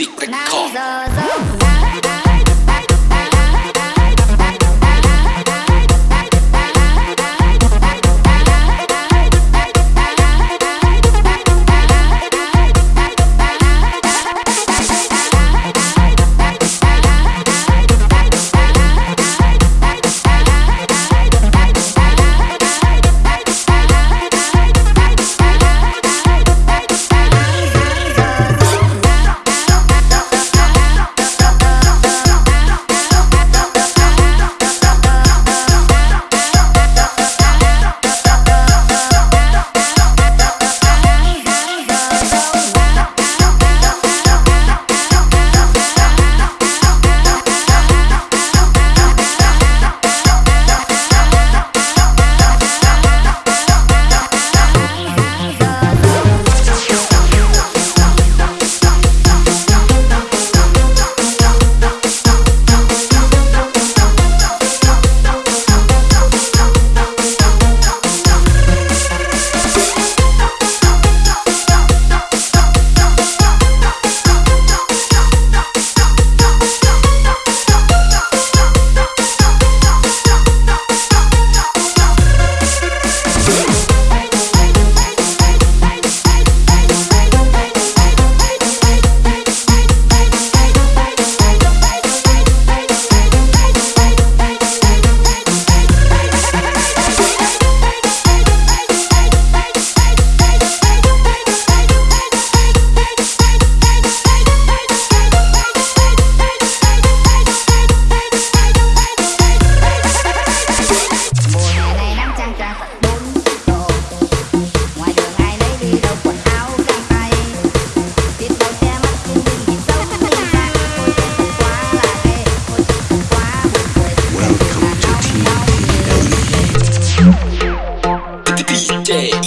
secret car. day.